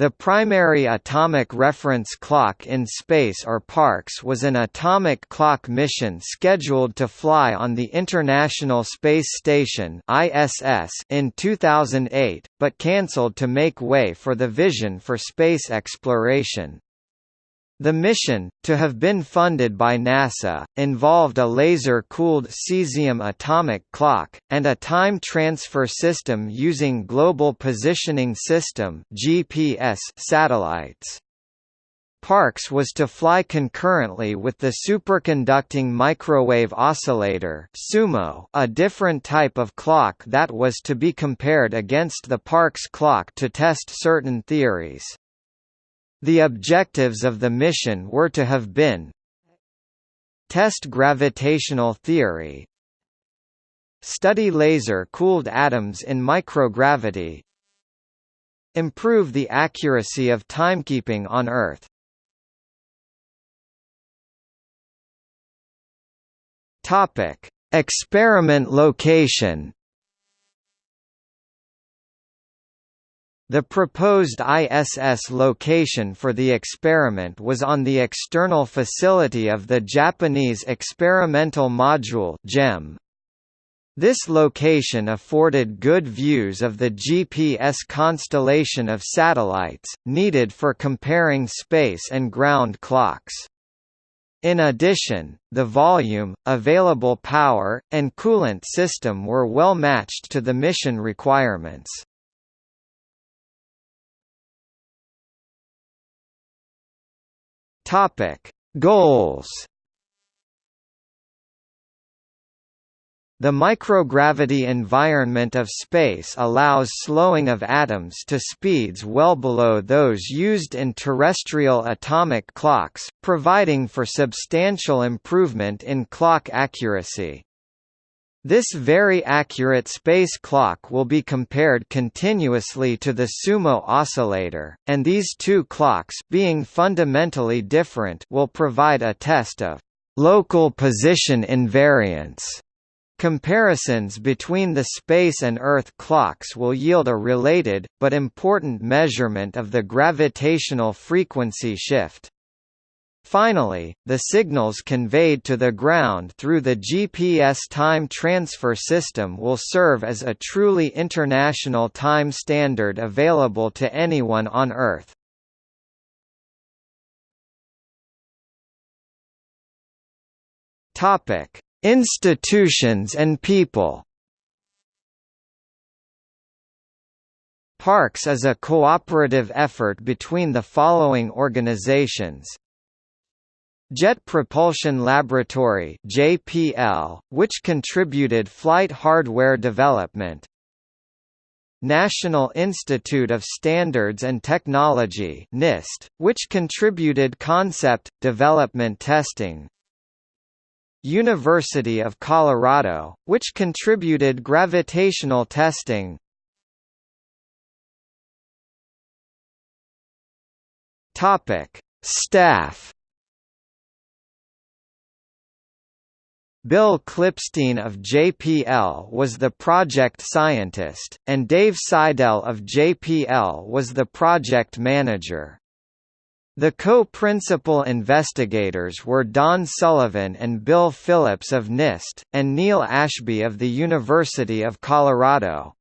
The primary atomic reference clock in space or PARCS was an atomic clock mission scheduled to fly on the International Space Station (ISS) in 2008, but cancelled to make way for the Vision for Space Exploration. The mission, to have been funded by NASA, involved a laser-cooled cesium atomic clock, and a time transfer system using Global Positioning System GPS satellites. PARCS was to fly concurrently with the superconducting microwave oscillator SUMO, a different type of clock that was to be compared against the PARCS clock to test certain theories. The objectives of the mission were to have been Test gravitational theory Study laser-cooled atoms in microgravity Improve the accuracy of timekeeping on Earth. Experiment location The proposed ISS location for the experiment was on the external facility of the Japanese Experimental Module JEM. This location afforded good views of the GPS constellation of satellites, needed for comparing space and ground clocks. In addition, the volume, available power, and coolant system were well matched to the mission requirements. Topic: Goals. The microgravity environment of space allows slowing of atoms to speeds well below those used in terrestrial atomic clocks, providing for substantial improvement in clock accuracy. This very accurate space clock will be compared continuously to the SUMO oscillator, and these two clocks being fundamentally different will provide a test of local position invariance. Comparisons between the space and Earth clocks will yield a related, but important measurement of the gravitational frequency shift. Finally, the signals conveyed to the ground through the GPS time transfer system will serve as a truly international time standard available to anyone on Earth. Institutions and people. PARCS is a cooperative effort between the following organizations Jet Propulsion Laboratory (JPL), which contributed flight hardware development. National Institute of Standards and Technology (NIST), which contributed concept development testing. University of Colorado, which contributed gravitational testing. Topic: Staff Bill Klipstein of JPL was the project scientist, and Dave Seidel of JPL was the project manager. The co-principal investigators were Don Sullivan and Bill Phillips of NIST, and Neil Ashby of the University of Colorado.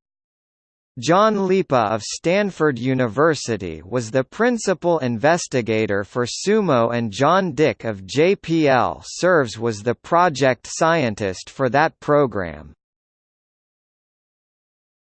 John Lipa of Stanford University was the principal investigator for SUMO and John Dick of JPL serves was the project scientist for that program.